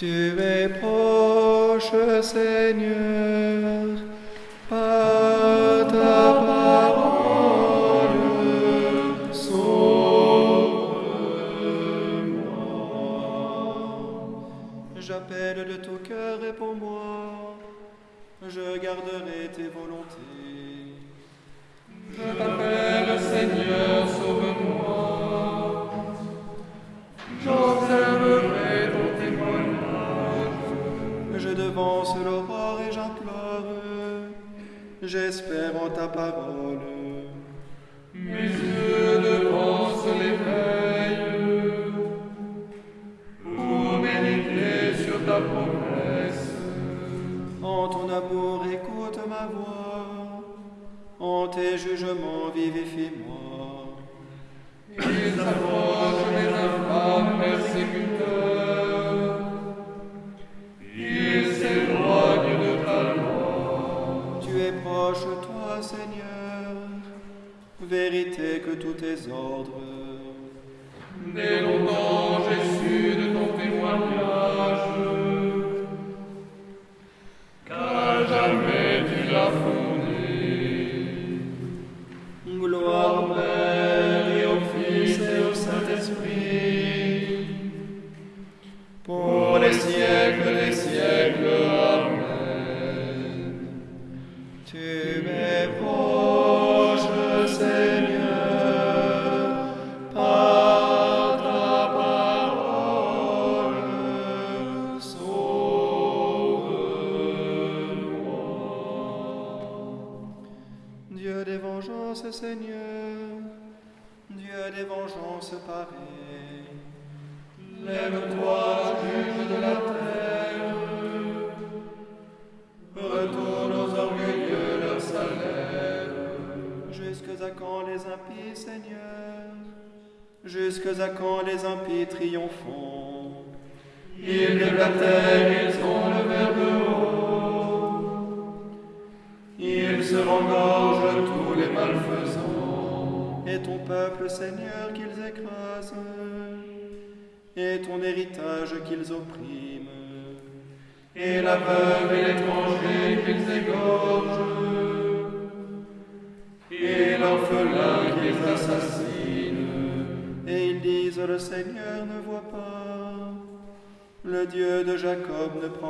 Tu es proche, Seigneur, parole. Tu es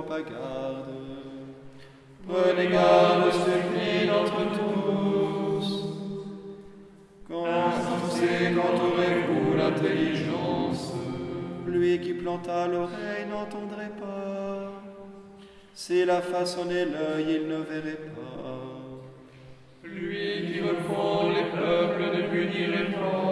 Jacob ne prend pas garde. Prenez garde, supplie d'entre tous. Quand Insensé, qu'entourez-vous l'intelligence lui qui planta l'oreille n'entendrait pas. S'il a façonné l'œil, il ne verrait pas. Lui qui refond les peuples ne punirait pas.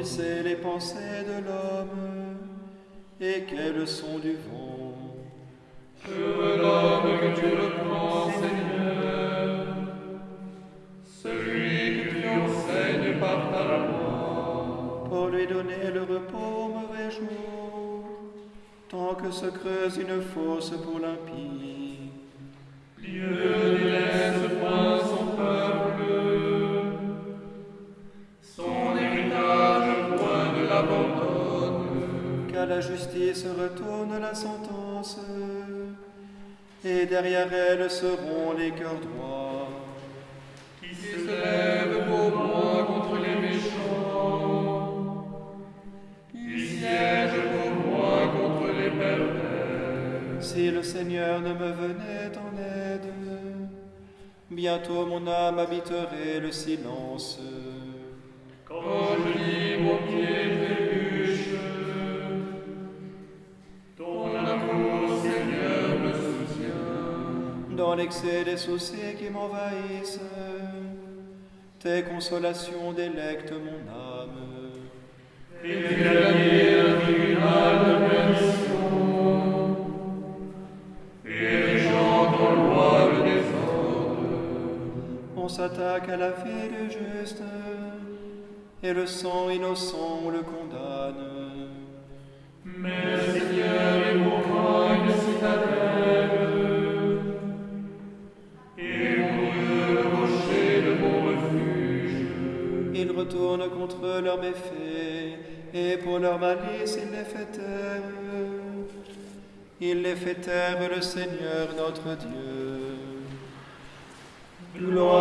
Il sait les pensées de l'homme et quelles sont du vent. Heureux l'homme que tu reprends, Seigneur. Celui que tu enseignes par ta loi. pour lui donner le repos au mauvais jour, tant que se creuse une fosse pour l'impie. Dieu ne laisse la justice retourne la sentence, et derrière elle seront les cœurs droits. Qui se lève pour moi contre les méchants. Qui siège pour moi contre les pervers. Si le Seigneur ne me venait en aide, bientôt mon âme habiterait le silence. L'excès des soucis qui m'envahissent, Tes consolations délectent mon âme. Et les gens loi le désordre. On s'attaque à la vie du juste, et le sang innocent le condamne. Mais malice il les fait taire. Il les fait taire le Seigneur notre Dieu. Gloire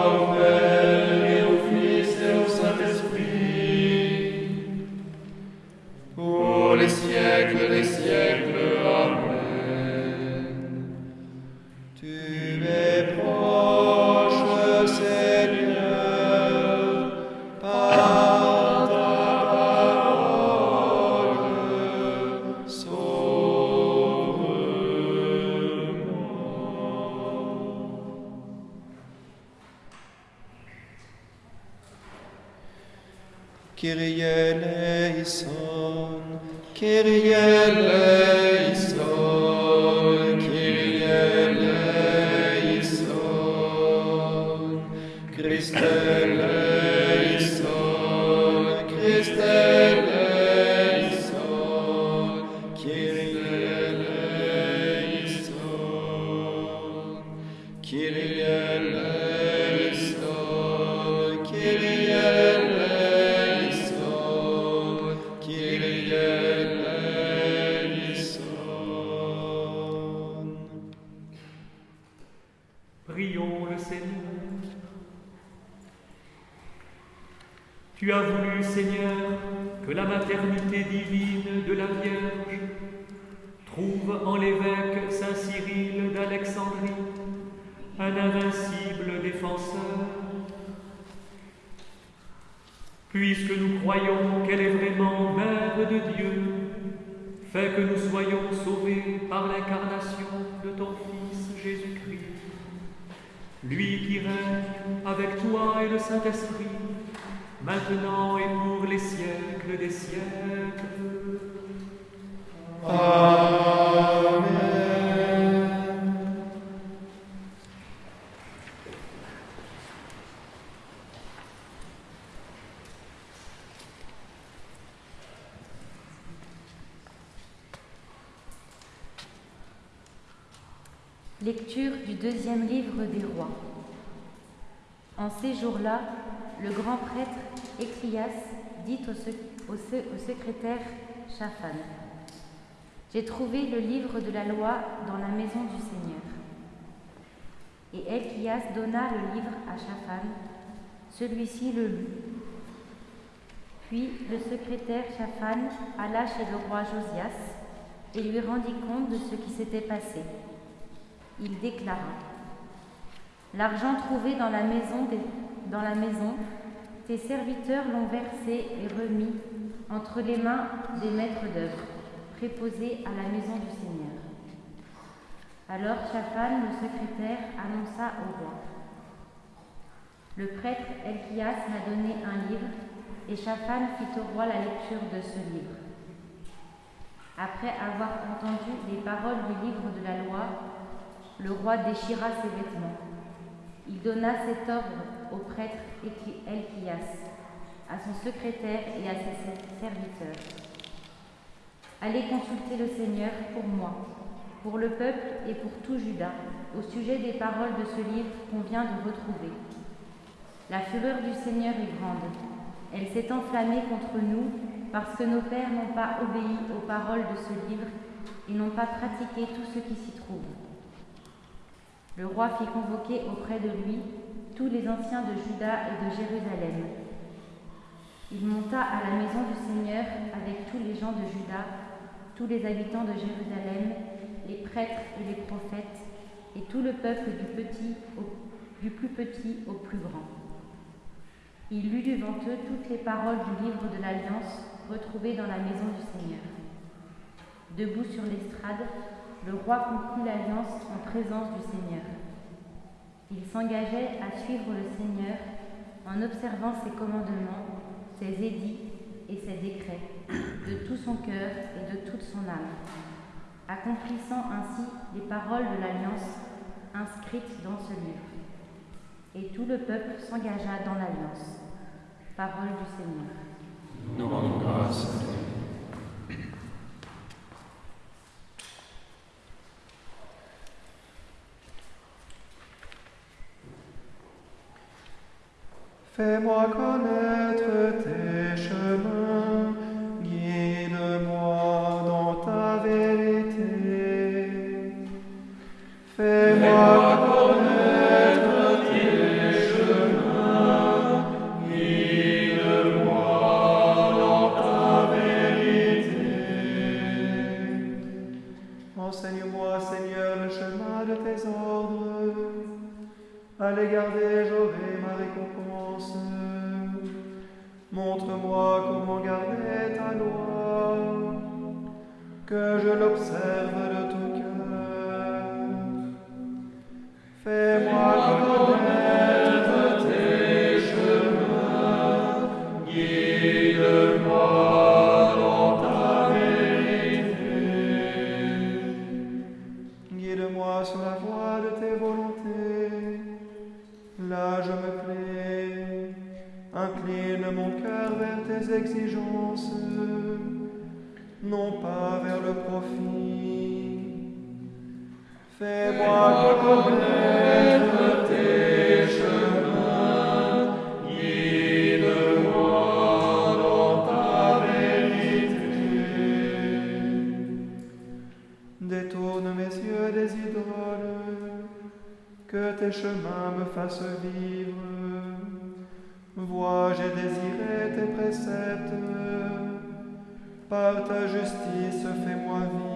Tu as voulu, Seigneur, que la maternité divine de la Vierge trouve en l'évêque Saint Cyril d'Alexandrie un invincible défenseur. Puisque nous croyons qu'elle est vraiment Mère de Dieu, fais que nous soyons sauvés par l'incarnation de ton Fils Jésus-Christ. Lui qui règne avec toi et le Saint-Esprit, maintenant et pour les siècles des siècles. Amen. Lecture du deuxième livre des rois. En ces jours-là, le grand prêtre Écrias dit au, sec- au se- au secrétaire Shaphan J'ai trouvé le livre de la loi dans la maison du Seigneur. Et Écrias donna le livre à Shaphan. Celui-ci le lut. Puis le secrétaire Shaphan alla chez le roi Josias et lui rendit compte de ce qui s'était passé il déclara L'argent trouvé dans la maison, tes serviteurs l'ont versé et remis entre les mains des maîtres d'œuvre, préposés à la maison du Seigneur. Alors Shaphan, le secrétaire, annonça au roi Le prêtre Elchias m'a donné un livre, et Shaphan fit au roi la lecture de ce livre. Après avoir entendu les paroles du livre de la loi, le roi déchira ses vêtements. Il donna cet ordre au prêtre Elchias, à son secrétaire et à ses serviteurs. Allez consulter le Seigneur pour moi, pour le peuple et pour tout Juda, au sujet des paroles de ce livre qu'on vient de retrouver. La fureur du Seigneur est grande. Elle s'est enflammée contre nous parce que nos pères n'ont pas obéi aux paroles de ce livre et n'ont pas pratiqué tout ce qui s'y trouve. Le roi fit convoquer auprès de lui tous les anciens de Juda et de Jérusalem. Il monta à la maison du Seigneur avec tous les gens de Juda, tous les habitants de Jérusalem, les prêtres et les prophètes, et tout le peuple du, petit du plus petit au plus grand. Il lut devant eux toutes les paroles du livre de l'Alliance retrouvées dans la maison du Seigneur. Debout sur l'estrade, le roi conclut l'alliance en présence du Seigneur. Il s'engageait à suivre le Seigneur en observant ses commandements, ses édits et ses décrets, de tout son cœur et de toute son âme, accomplissant ainsi les paroles de l'alliance inscrites dans ce livre. Et tout le peuple s'engagea dans l'alliance. Parole du Seigneur. Fais-moi connaître tes chemins, Fais-moi connaître tes chemins, guide-moi dans ta vérité. Détourne mes yeux des idoles, que tes chemins me fassent vivre. Vois, j'ai désiré tes préceptes, par ta justice fais-moi vivre.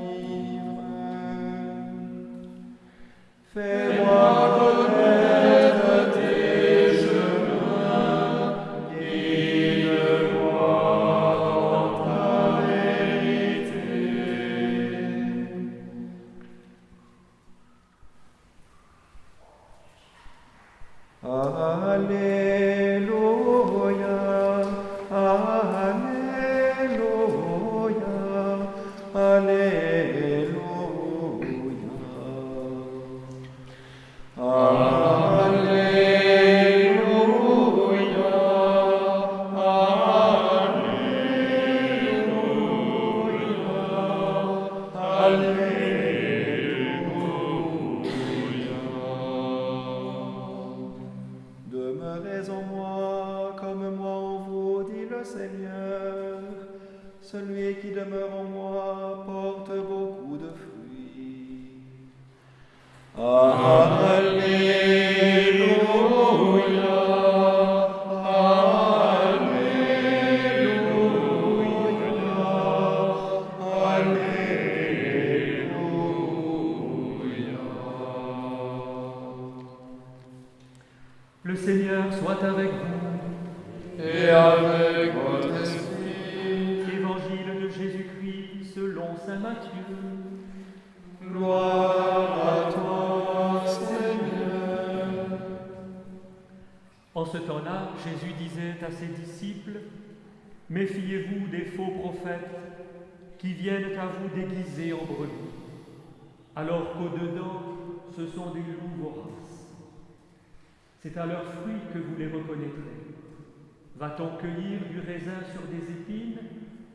Sur des épines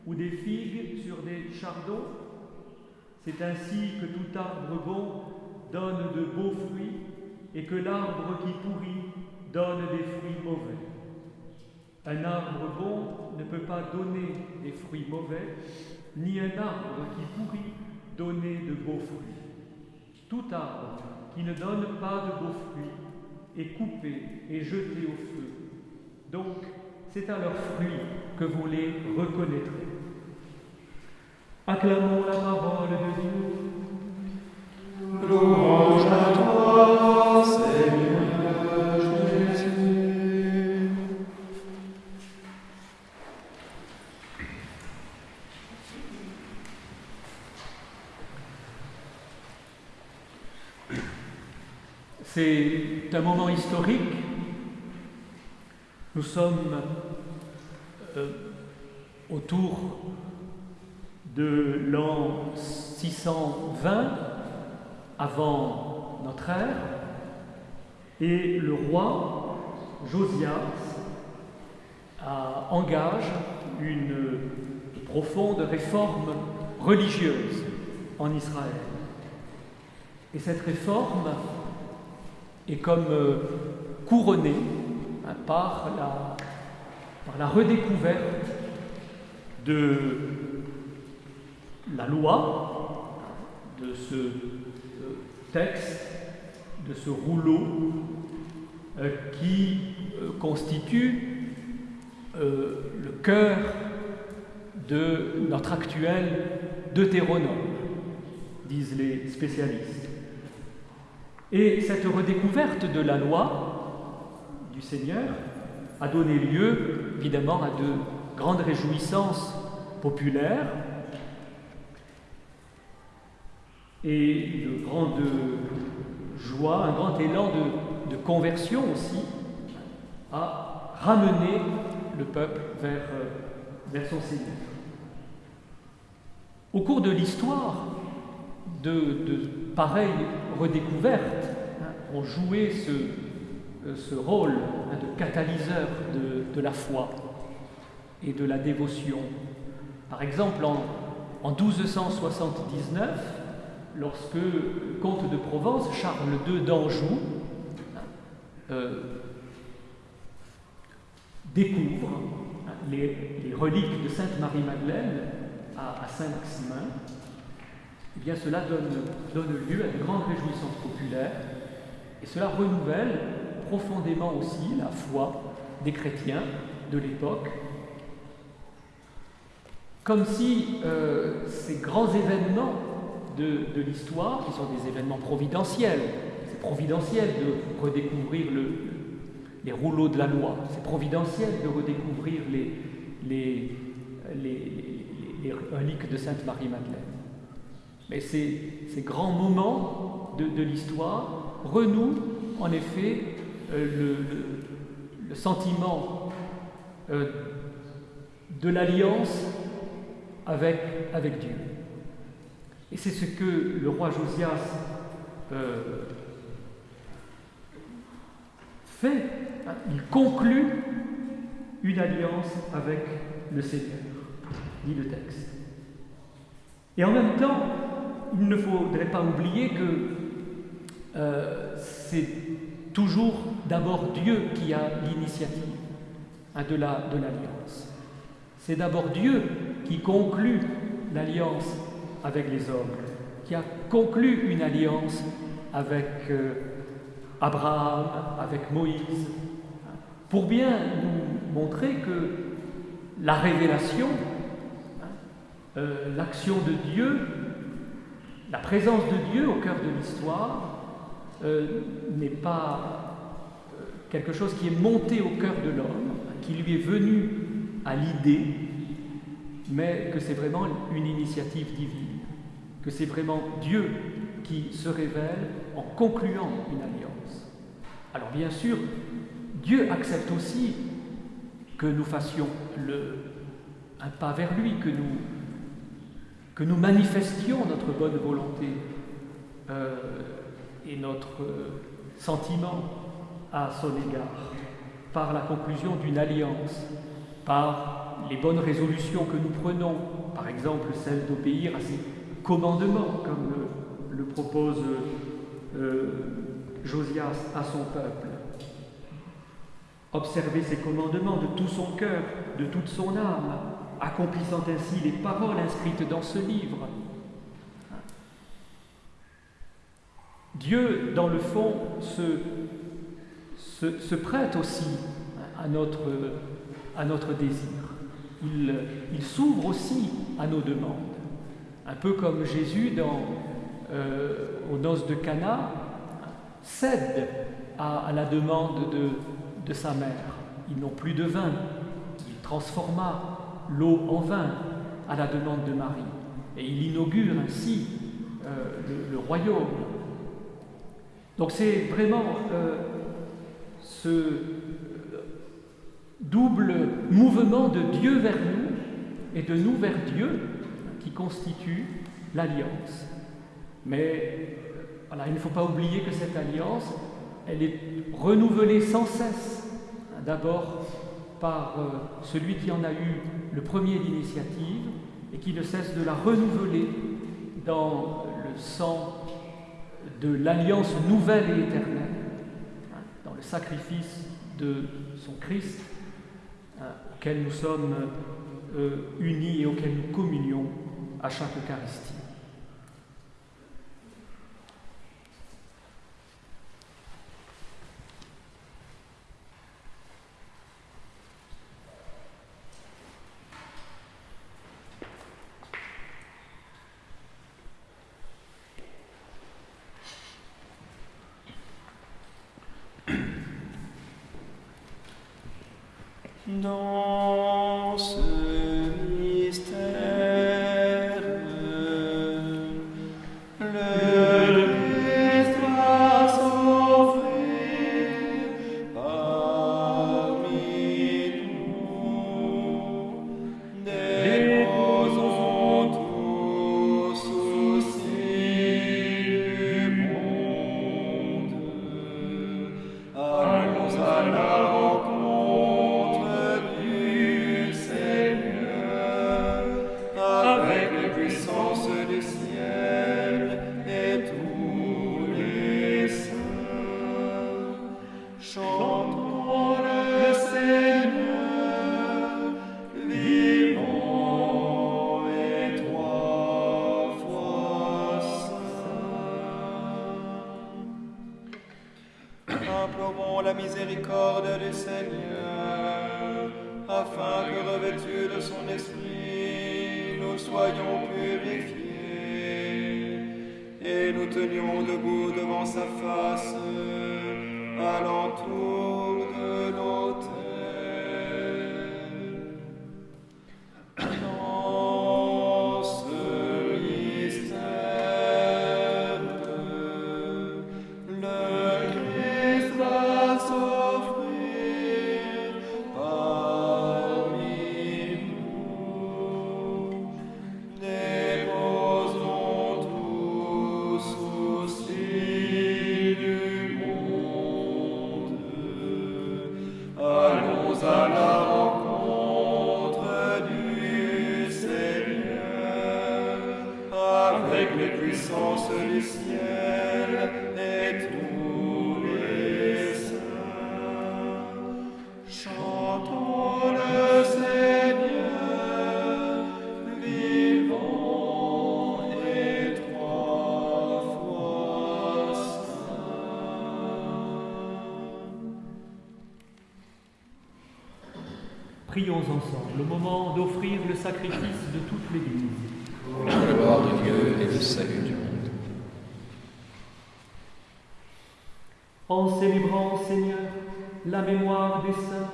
ou des figues sur des chardons C'est ainsi que tout arbre bon donne de beaux fruits et que l'arbre qui pourrit donne des fruits mauvais. Un arbre bon ne peut pas donner des fruits mauvais, ni un arbre qui pourrit donner de beaux fruits. Tout arbre qui ne donne pas de beaux fruits est coupé et jeté au feu. Donc, c'est à leurs fruits que vous les reconnaîtrez. Acclamons la parole de Dieu. Louange à toi, Seigneur Jésus. C'est un moment historique. Nous sommes euh, autour de l'an 620 avant notre ère et le roi Josias engage une profonde réforme religieuse en Israël. Et cette réforme est comme euh, couronnée par, la, redécouverte de la loi, de ce euh, texte, de ce rouleau euh, qui constitue le cœur de notre actuel Deutéronome, disent les spécialistes. Et cette redécouverte de la loi Seigneur a donné lieu, évidemment, à de grandes réjouissances populaires et de grande joie, un grand élan de, conversion aussi, a ramené le peuple vers, vers son Seigneur. Au cours de l'histoire, de, pareilles redécouvertes hein, ont joué ce, euh, rôle hein, de catalyseur de, la foi et de la dévotion. Par exemple, en, 1279, lorsque comte de Provence, Charles II d'Anjou, hein, euh, découvre les, reliques de Sainte Marie-Madeleine à Saint-Maximin, eh bien cela donne, lieu à de grandes réjouissances populaires et cela renouvelle profondément aussi la foi des chrétiens de l'époque, comme si euh, ces grands événements de, l'histoire, qui sont des événements providentiels, c'est providentiel de redécouvrir les rouleaux de la loi, c'est providentiel de redécouvrir les, reliques de Sainte Marie-Madeleine. Mais ces, grands moments de, l'histoire renouent en effet euh, le, sentiment euh, de l'alliance avec, avec Dieu. Et c'est ce que le roi Josias euh, fait. Hein. Il conclut une alliance avec le Seigneur, dit le texte. Et en même temps, il ne faudrait pas oublier que c'est toujours d'abord Dieu qui a l'initiative hein, de l'alliance. c'est d'abord Dieu qui conclut l'alliance avec les hommes, qui a conclu une alliance avec euh, Abraham, avec Moïse, pour bien nous montrer que la révélation, hein, euh, l'action de Dieu la présence de Dieu au cœur de l'histoire euh, n'est pas quelque chose qui est monté au cœur de l'homme, qui lui est venu à l'idée, mais que c'est vraiment une initiative divine, que c'est vraiment Dieu qui se révèle en concluant une alliance. Alors bien sûr, Dieu accepte aussi que nous fassions le, un pas vers lui, que nous que nous manifestions notre bonne volonté euh, et notre sentiment à son égard par la conclusion d'une alliance, par les bonnes résolutions que nous prenons, par exemple celle d'obéir à ses commandements, comme le, propose euh, Josias à son peuple. Observer ses commandements de tout son cœur, de toute son âme, accomplissant ainsi les paroles inscrites dans ce livre. Dieu, dans le fond, se, se, prête aussi à notre, à notre désir. Il, il s'ouvre aussi à nos demandes. Un peu comme Jésus, dans, euh, aux noces de Cana, cède à, la demande de, de sa mère. Ils n'ont plus de vin. Il transforma l'eau en vin à la demande de Marie. Et il inaugure ainsi euh, le, royaume. Donc c'est vraiment euh, ce, double mouvement de Dieu vers nous et de nous vers Dieu qui constitue l'alliance. Mais voilà, il ne faut pas oublier que cette alliance, elle est renouvelée sans cesse. D'abord par euh, celui qui en a eu le premier d'initiative et qui ne cesse de la renouveler dans le sang de l'alliance nouvelle et éternelle, sacrifice de son Christ, hein, auquel nous sommes euh, unis et auquel nous communions à chaque Eucharistie. Au moment d'offrir le sacrifice de toute l'Église. pour la gloire de Dieu et le salut du monde. En célébrant, Seigneur, la mémoire des saints,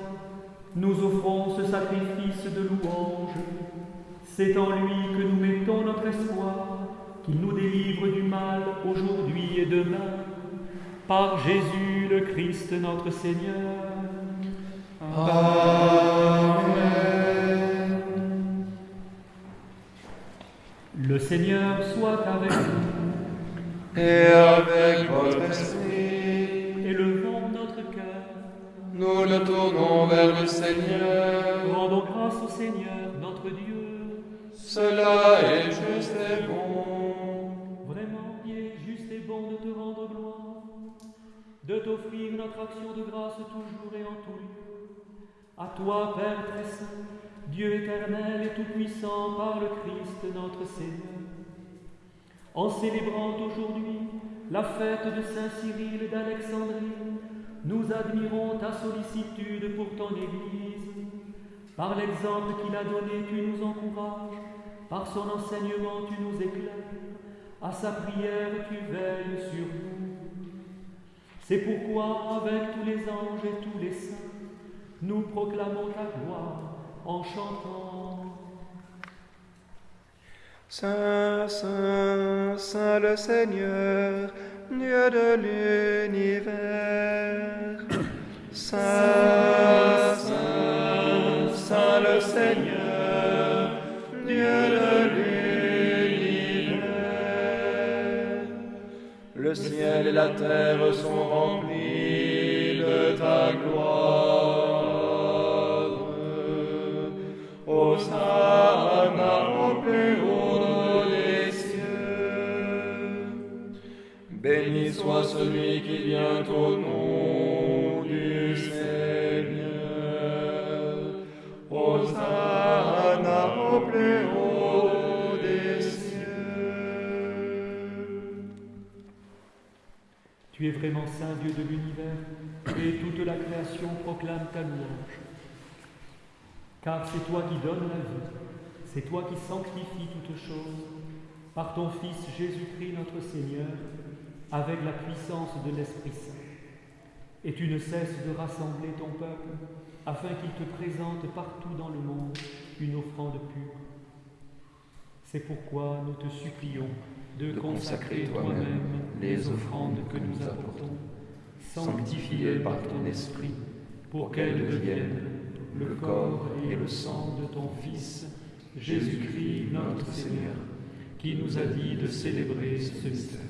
nous offrons ce sacrifice de louange. C'est en lui que nous mettons notre espoir, qu'il nous délivre du mal aujourd'hui et demain. Par Jésus le Christ notre Seigneur. Le Seigneur soit avec vous. Et avec votre esprit, Élevons notre cœur. nous le tournons vers le Seigneur. Rendons grâce au Seigneur, notre Dieu. Cela est juste et bon. Vraiment, il est juste et bon de te rendre gloire, de t'offrir notre action de grâce toujours et en tout lieu. À toi, Père très saint, Dieu éternel et tout-puissant, par le Christ notre Seigneur. En célébrant aujourd'hui la fête de Saint Cyril d'Alexandrie, nous admirons ta sollicitude pour ton Église. Par l'exemple qu'il a donné, tu nous encourages, par son enseignement, tu nous éclaires, à sa prière, tu veilles sur nous. C'est pourquoi, avec tous les anges et tous les saints, nous proclamons ta gloire en chantant. Saint, Saint, Saint le Seigneur, Dieu de l'univers. Saint, Saint, Seigneur, Dieu de l'univers. Le ciel et la terre sont remplis de ta gloire. Hosanna au plus haut des cieux. Béni soit celui qui vient au nom du Seigneur. Hosanna au plus haut des cieux. Tu es vraiment Saint Dieu de l'univers, et toute la création proclame ta louange. Car c'est toi qui donnes la vie, c'est toi qui sanctifies toutes choses, par ton Fils Jésus-Christ notre Seigneur, avec la puissance de l'Esprit Saint. Et tu ne cesses de rassembler ton peuple, afin qu'il te présente partout dans le monde une offrande pure. C'est pourquoi nous te supplions de, de consacrer toi-même les offrandes que nous apportons, sanctifiées par ton Esprit, pour qu'elles deviennent le corps et le sang de ton Fils, Jésus-Christ notre Seigneur, qui nous a dit de célébrer ce mystère.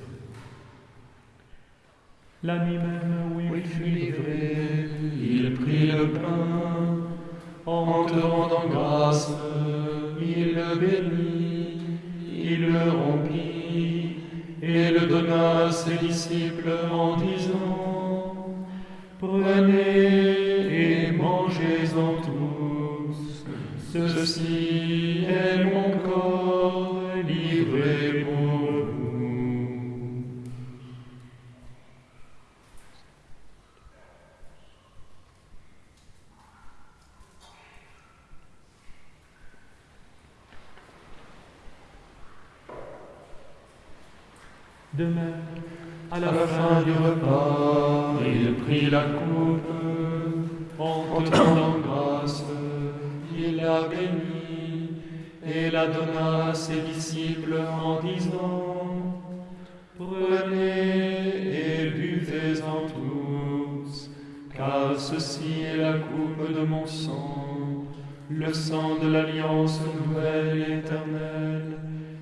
La nuit même où il fut livré, il prit le pain, en te rendant grâce, il le bénit, il le rompit, et le donna à ses disciples en disant, Prenez ceci est mon corps livré pour vous. De même, à la, fin du repas, il prit la coupe, en te grâce, il la bénit et la donna à ses disciples en disant, Prenez et buvez-en tous, car ceci est la coupe de mon sang, le sang de l'alliance nouvelle éternelle,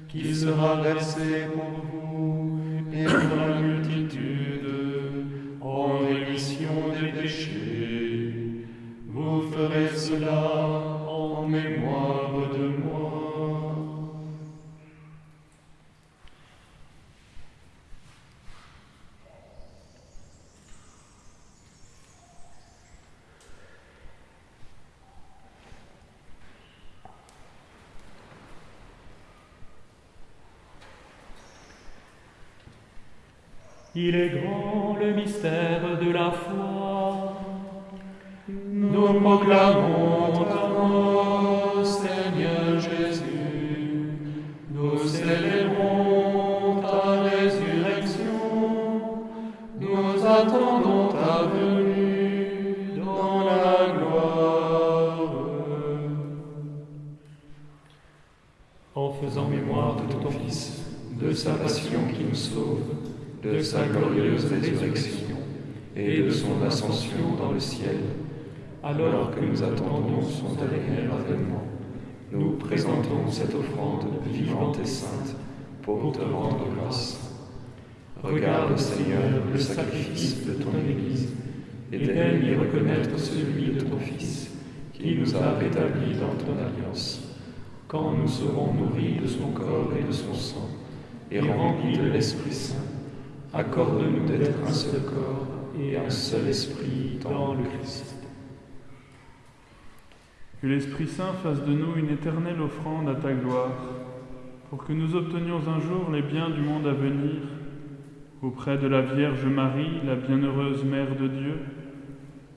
qui sera versé pour vous et pour la multitude en rémission des péchés. Vous ferez cela en mémoire de moi. Il est grand le mystère de la foi. Nous proclamons ta mort, Seigneur Jésus. Nous célébrons ta résurrection. Nous attendons ta venue dans la gloire. En faisant mémoire de ton Fils, de sa passion qui nous sauve, de sa glorieuse résurrection et de son ascension dans le ciel, alors que nous attendons son dernier avènement, nous présentons cette offrande vivante et sainte pour te rendre grâce. Regarde, Seigneur, le sacrifice de ton Église et daignes y reconnaître celui de ton Fils, qui nous a rétablis dans ton alliance. Quand nous serons nourris de son corps et de son sang, et remplis de l'Esprit Saint, accorde-nous d'être un seul corps et un seul esprit dans le Christ. Que l'Esprit Saint fasse de nous une éternelle offrande à ta gloire, pour que nous obtenions un jour les biens du monde à venir, auprès de la Vierge Marie, la bienheureuse Mère de Dieu,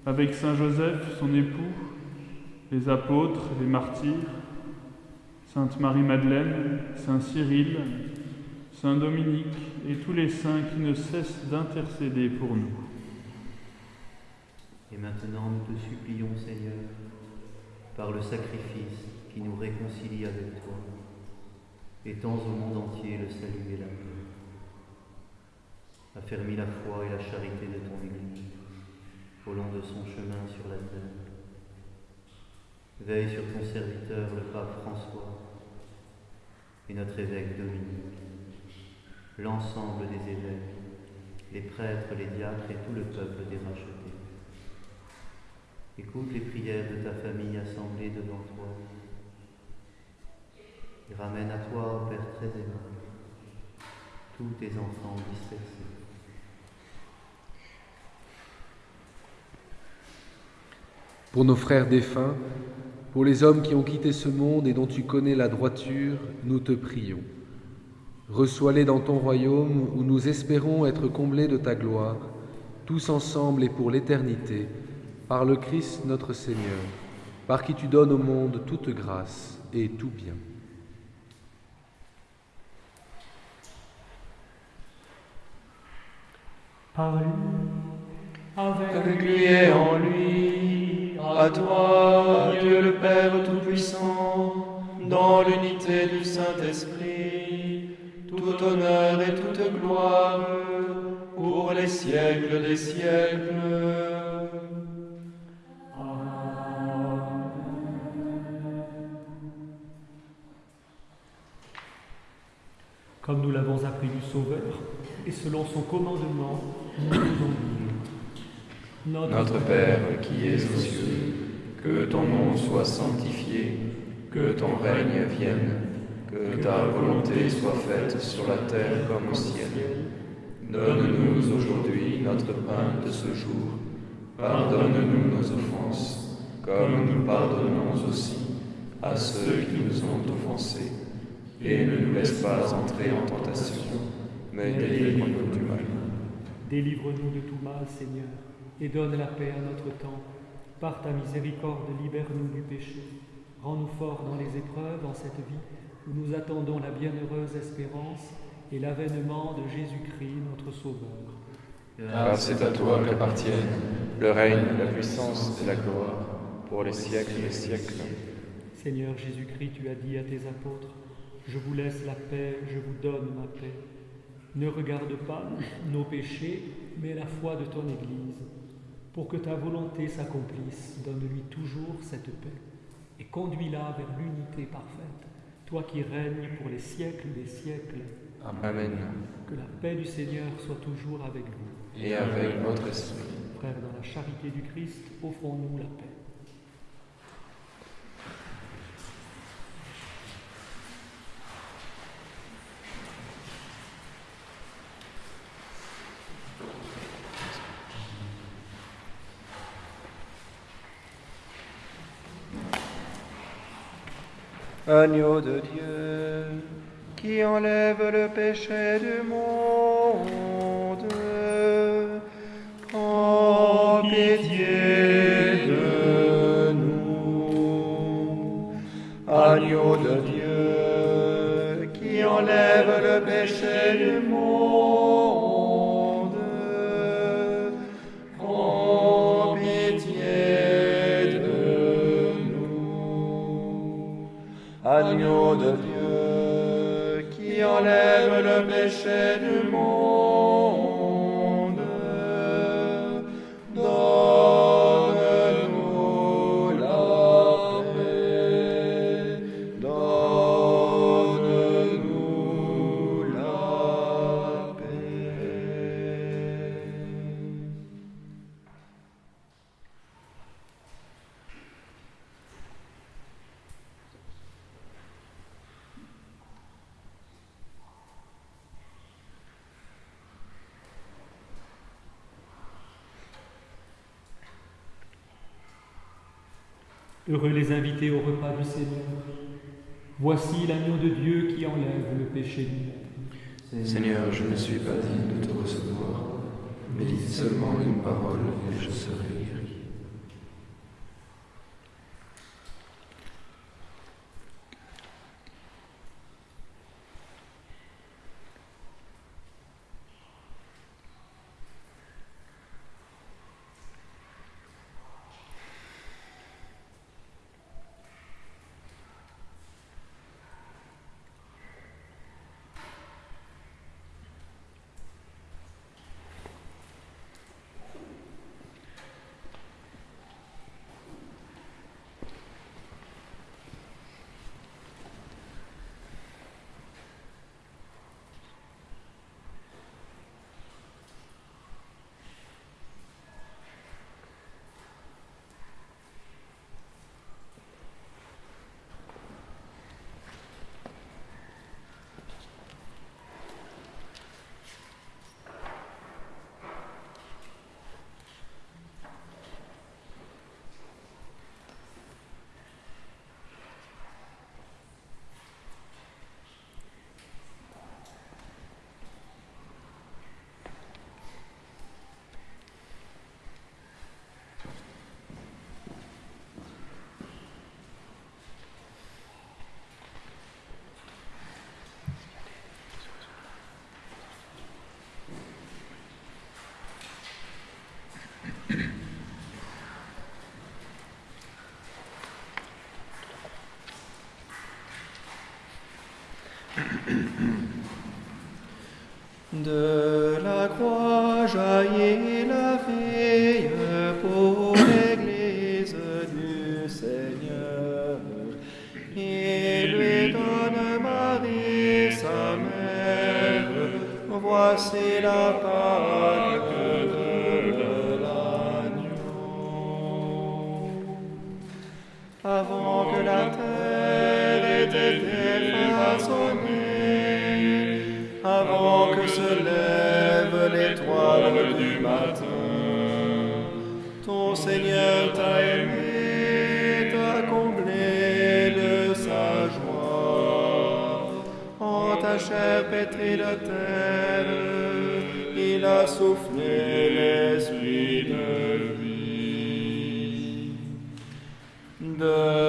avec Saint Joseph, son époux, les apôtres, les martyrs, Sainte Marie-Madeleine, Saint Cyril, Saint Dominique et tous les saints qui ne cessent d'intercéder pour nous. Et maintenant, nous te supplions, Seigneur, par le sacrifice qui nous réconcilie avec toi, étends au monde entier le salut et la paix. Affermis la foi et la charité de ton Église au long de son chemin sur la terre. Veille sur ton serviteur, le pape François, et notre évêque Dominique, l'ensemble des évêques, les prêtres, les diacres et tout le peuple des rachetés. Écoute les prières de ta famille assemblée devant toi ramène à toi, Père très aimable, tous tes enfants dispersés. Pour nos frères défunts, pour les hommes qui ont quitté ce monde et dont tu connais la droiture, nous te prions. Reçois-les dans ton royaume où nous espérons être comblés de ta gloire, tous ensemble et pour l'éternité, par le Christ notre Seigneur, par qui tu donnes au monde toute grâce et tout bien. Par lui, avec, Avec lui et en lui, à toi, Dieu le Père Tout-Puissant, dans l'unité du Saint-Esprit, tout honneur et toute gloire, pour les siècles des siècles. Comme nous l'avons appris du Sauveur, et selon son commandement, nous nous en disons. Notre Père qui es aux cieux, que ton nom soit sanctifié, que ton règne vienne, que ta volonté soit faite sur la terre comme au ciel. Donne-nous aujourd'hui notre pain de ce jour. Pardonne-nous nos offenses, comme nous pardonnons aussi à ceux qui nous ont offensés. Et ne nous laisse pas entrer en tentation, mais délivre-nous du mal. Délivre-nous de tout mal, Seigneur, et donne la paix à notre temps. Par ta miséricorde, libère-nous du péché. Rends-nous forts dans les épreuves en cette vie où nous attendons la bienheureuse espérance et l'avènement de Jésus-Christ, notre Sauveur. Car c'est à toi qu'appartiennent le règne, la puissance et la gloire pour les siècles des siècles. Seigneur Jésus-Christ, tu as dit à tes apôtres, Je vous laisse la paix, je vous donne ma paix. Ne regarde pas nos péchés, mais la foi de ton Église. Pour que ta volonté s'accomplisse, donne-lui toujours cette paix et conduis-la vers l'unité parfaite, toi qui règnes pour les siècles des siècles. Amen. Que la paix du Seigneur soit toujours avec vous. Et avec votre esprit. Frères, dans la charité du Christ, offrons-nous la paix. Agneau de Dieu, qui enlève le péché du monde, prends pitié de nous. Agneau de Dieu, qui enlève le péché du monde, de Dieu qui enlève le péché du monde, Au repas du Seigneur. Voici l'agneau de Dieu qui enlève le péché du monde. Seigneur, je ne suis pas digne de te recevoir, mais dis seulement une parole et je serai Ton Seigneur t'a aimé, t'a comblé de sa joie. En ta chair pétrie de terre, il a soufflé l'esprit de vie. De